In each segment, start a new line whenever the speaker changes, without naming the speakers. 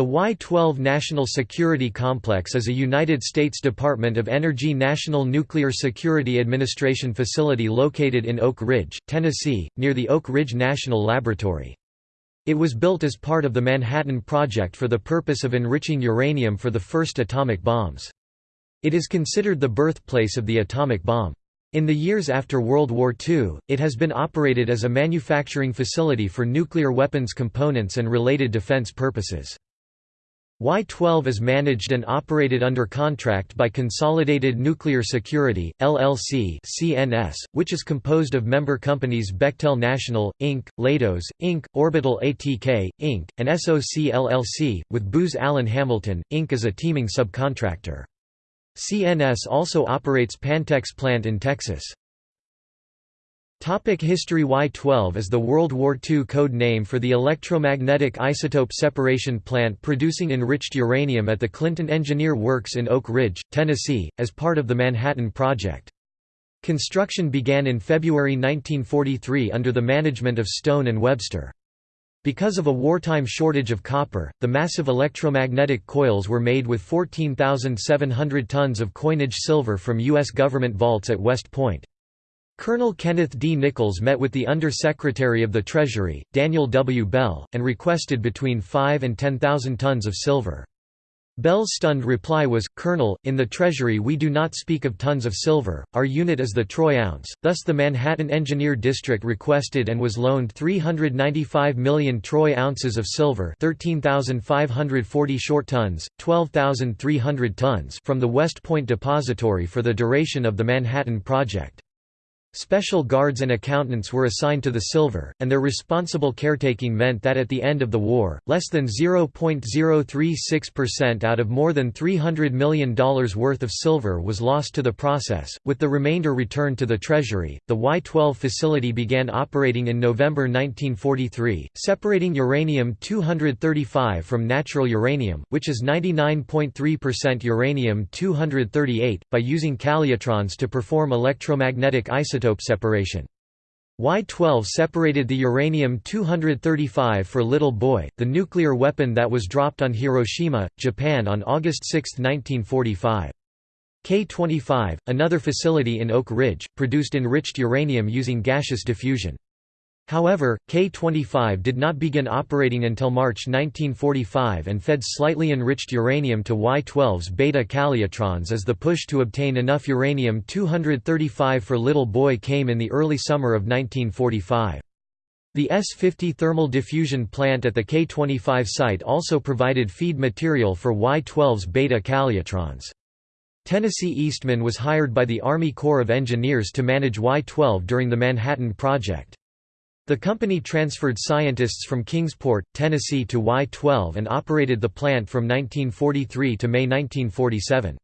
The Y-12 National Security Complex is a United States Department of Energy National Nuclear Security Administration facility located in Oak Ridge, Tennessee, near the Oak Ridge National Laboratory. It was built as part of the Manhattan Project for the purpose of enriching uranium for the first atomic bombs. It is considered the birthplace of the atomic bomb. In the years after World War II, it has been operated as a manufacturing facility for nuclear weapons components and related defense purposes. Y-12 is managed and operated under contract by Consolidated Nuclear Security, LLC CNS, which is composed of member companies Bechtel National, Inc., Leidos, Inc., Orbital ATK, Inc., and SOC LLC, with Booz Allen Hamilton, Inc. as a teaming subcontractor. CNS also operates Pantex plant in Texas. Topic History Y-12 is the World War II code name for the electromagnetic isotope separation plant producing enriched uranium at the Clinton Engineer Works in Oak Ridge, Tennessee, as part of the Manhattan Project. Construction began in February 1943 under the management of Stone and Webster. Because of a wartime shortage of copper, the massive electromagnetic coils were made with 14,700 tons of coinage silver from U.S. government vaults at West Point. Colonel Kenneth D. Nichols met with the Under-Secretary of the Treasury, Daniel W. Bell, and requested between 5 and 10,000 tons of silver. Bell's stunned reply was, Colonel, in the Treasury we do not speak of tons of silver, our unit is the troy ounce, thus the Manhattan Engineer District requested and was loaned 395 million troy ounces of silver 13,540 short tons, 12,300 tons from the West Point Depository for the duration of the Manhattan Project. Special guards and accountants were assigned to the silver, and their responsible caretaking meant that at the end of the war, less than 0.036% out of more than $300 million worth of silver was lost to the process, with the remainder returned to the Treasury. The Y-12 facility began operating in November 1943, separating uranium-235 from natural uranium, which is 99.3% uranium-238, by using calutrons to perform electromagnetic isotope isotope separation. Y-12 separated the uranium-235 for Little Boy, the nuclear weapon that was dropped on Hiroshima, Japan on August 6, 1945. K-25, another facility in Oak Ridge, produced enriched uranium using gaseous diffusion. However, K-25 did not begin operating until March 1945 and fed slightly enriched uranium to Y-12's beta calutrons as the push to obtain enough uranium-235 for Little Boy came in the early summer of 1945. The S-50 thermal diffusion plant at the K-25 site also provided feed material for Y-12's beta calutrons. Tennessee Eastman was hired by the Army Corps of Engineers to manage Y-12 during the Manhattan Project. The company transferred scientists from Kingsport, Tennessee to Y-12 and operated the plant from 1943 to May 1947.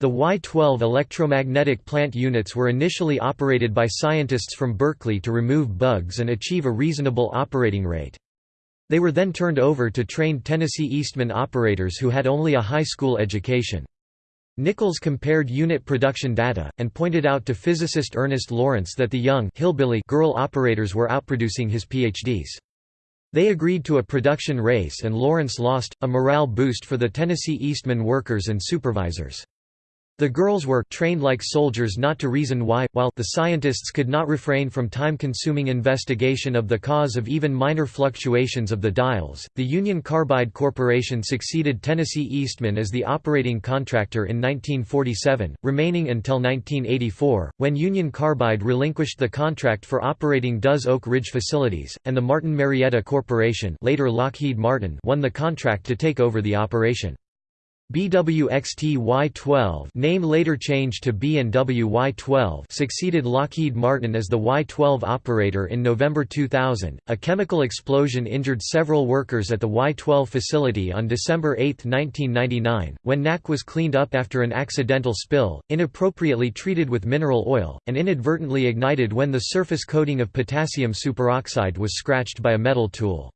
The Y-12 electromagnetic plant units were initially operated by scientists from Berkeley to remove bugs and achieve a reasonable operating rate. They were then turned over to trained Tennessee Eastman operators who had only a high school education. Nichols compared unit production data, and pointed out to physicist Ernest Lawrence that the young hillbilly girl operators were outproducing his PhDs. They agreed to a production race and Lawrence lost, a morale boost for the Tennessee Eastman workers and supervisors. The girls were trained like soldiers not to reason why, while the scientists could not refrain from time-consuming investigation of the cause of even minor fluctuations of the dials. The Union Carbide Corporation succeeded Tennessee Eastman as the operating contractor in 1947, remaining until 1984, when Union Carbide relinquished the contract for operating DOE's Oak Ridge facilities, and the Martin Marietta Corporation, later Lockheed Martin, won the contract to take over the operation. BWXT Y-12 name later changed to B&W Y-12 succeeded Lockheed Martin as the Y-12 operator in November 2000. A chemical explosion injured several workers at the Y-12 facility on December 8, 1999, when NaK was cleaned up after an accidental spill, inappropriately treated with mineral oil, and inadvertently ignited when the surface coating of potassium superoxide was scratched by a metal tool.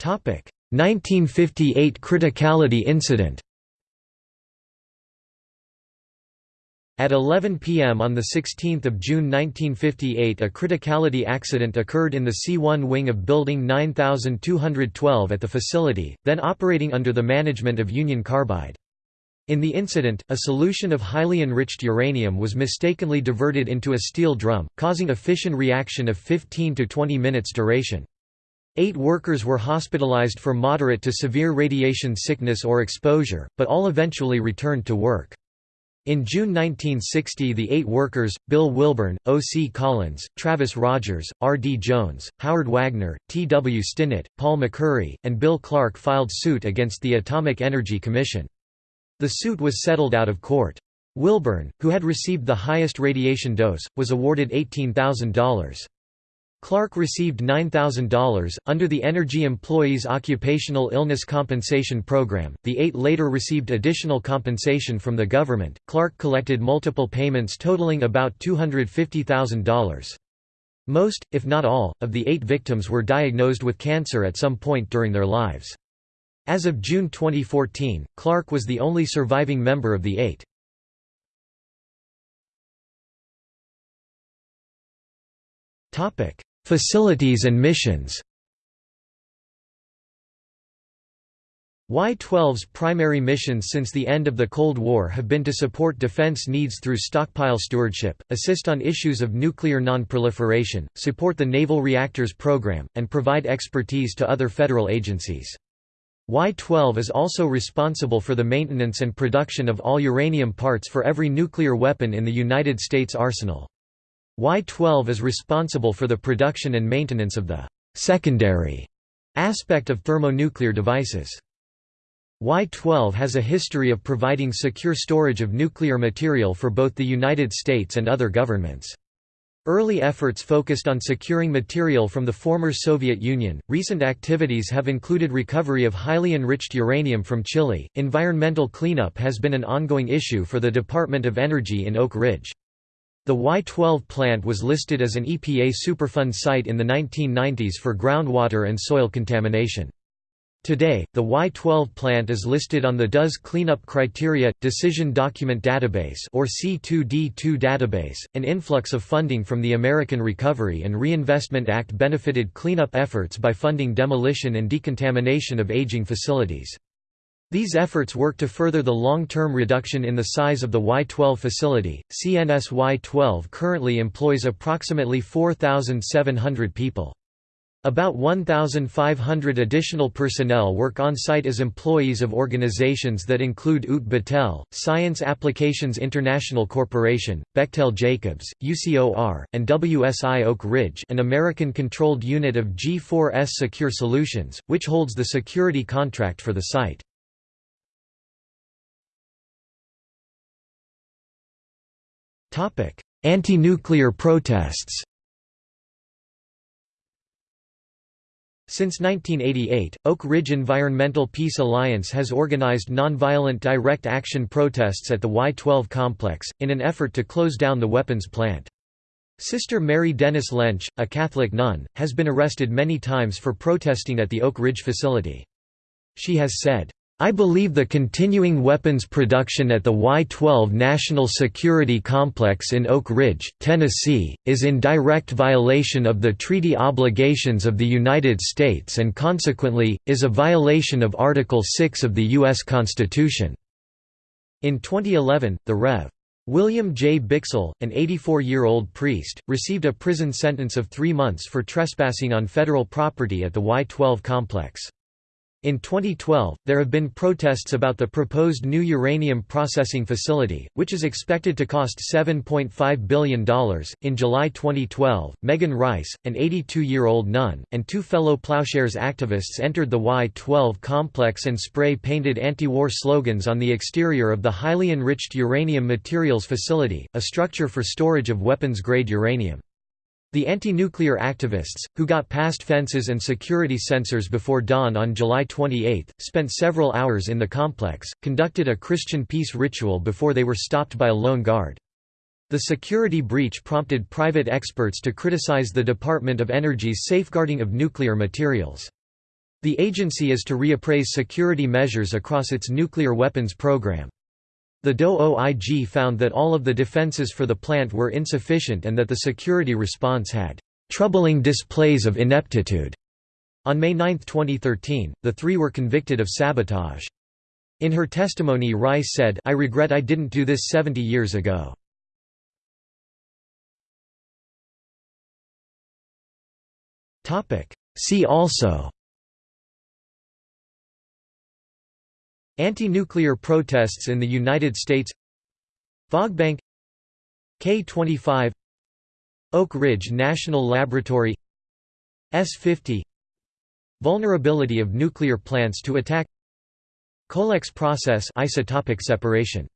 1958 criticality incident At 11 p.m. on 16 June 1958 a criticality accident occurred in the C-1 wing of Building 9212 at the facility, then operating under the management of Union Carbide. In the incident, a solution of highly enriched uranium was mistakenly diverted into a steel drum, causing a fission reaction of 15 to 20 minutes duration. Eight workers were hospitalized for moderate to severe radiation sickness or exposure, but all eventually returned to work. In June 1960 the eight workers, Bill Wilburn, O. C. Collins, Travis Rogers, R. D. Jones, Howard Wagner, T. W. Stinnett, Paul McCurry, and Bill Clark filed suit against the Atomic Energy Commission. The suit was settled out of court. Wilburn, who had received the highest radiation dose, was awarded $18,000. Clark received $9,000. Under the Energy Employees Occupational Illness Compensation Program, the eight later received additional compensation from the government. Clark collected multiple payments totaling about $250,000. Most, if not all, of the eight victims were diagnosed with cancer at some point during their lives. As of June 2014, Clark was the only surviving member of the eight. Topic: Facilities and missions Y-12's primary missions since the end of the Cold War have been to support defense needs through stockpile stewardship, assist on issues of nuclear non-proliferation, support the Naval Reactors Program, and provide expertise to other federal agencies. Y-12 is also responsible for the maintenance and production of all uranium parts for every nuclear weapon in the United States arsenal. Y-12 is responsible for the production and maintenance of the «secondary» aspect of thermonuclear devices. Y-12 has a history of providing secure storage of nuclear material for both the United States and other governments. Early efforts focused on securing material from the former Soviet Union. Recent activities have included recovery of highly enriched uranium from Chile. Environmental cleanup has been an ongoing issue for the Department of Energy in Oak Ridge. The Y-12 plant was listed as an EPA Superfund site in the 1990s for groundwater and soil contamination. Today, the Y-12 plant is listed on the DOE's Cleanup Criteria – Decision Document Database or C2D2 database. An influx of funding from the American Recovery and Reinvestment Act benefited cleanup efforts by funding demolition and decontamination of aging facilities. These efforts work to further the long-term reduction in the size of the Y-12 facility. CNS Y-12 currently employs approximately 4,700 people. About 1,500 additional personnel work on-site as employees of organizations that include UT Battelle, Science Applications International Corporation, Bechtel Jacobs, UCOR, and WSI Oak Ridge an American-controlled unit of G4S Secure Solutions, which holds the security contract for the site. Anti-nuclear protests Since 1988, Oak Ridge Environmental Peace Alliance has organized nonviolent direct action protests at the Y-12 complex, in an effort to close down the weapons plant. Sister Mary Dennis Lentsch, a Catholic nun, has been arrested many times for protesting at the Oak Ridge facility. She has said, I believe the continuing weapons production at the Y-12 National Security Complex in Oak Ridge, Tennessee, is in direct violation of the treaty obligations of the United States and consequently, is a violation of Article 6 of the U.S. Constitution." In 2011, the Rev. William J. Bichsel, an 84-year-old priest, received a prison sentence of three months for trespassing on federal property at the Y-12 complex. In 2012, there have been protests about the proposed new uranium processing facility, which is expected to cost $7.5 billion. In July 2012, Megan Rice, an 82 year old nun, and two fellow Plowshares activists entered the Y 12 complex and spray painted anti war slogans on the exterior of the highly enriched uranium materials facility, a structure for storage of weapons grade uranium. The anti-nuclear activists, who got past fences and security sensors before dawn on July 28, spent several hours in the complex, conducted a Christian peace ritual before they were stopped by a lone guard. The security breach prompted private experts to criticize the Department of Energy's safeguarding of nuclear materials. The agency is to reappraise security measures across its nuclear weapons program. The DOE OIG found that all of the defenses for the plant were insufficient and that the security response had troubling displays of ineptitude. On May 9, 2013, the three were convicted of sabotage. In her testimony Rice said, I regret I didn't do this 70 years ago. See also Anti-nuclear protests in the United States Fog Bank K-25 Oak Ridge National Laboratory S-50 Vulnerability of nuclear plants to attack Colex process isotopic separation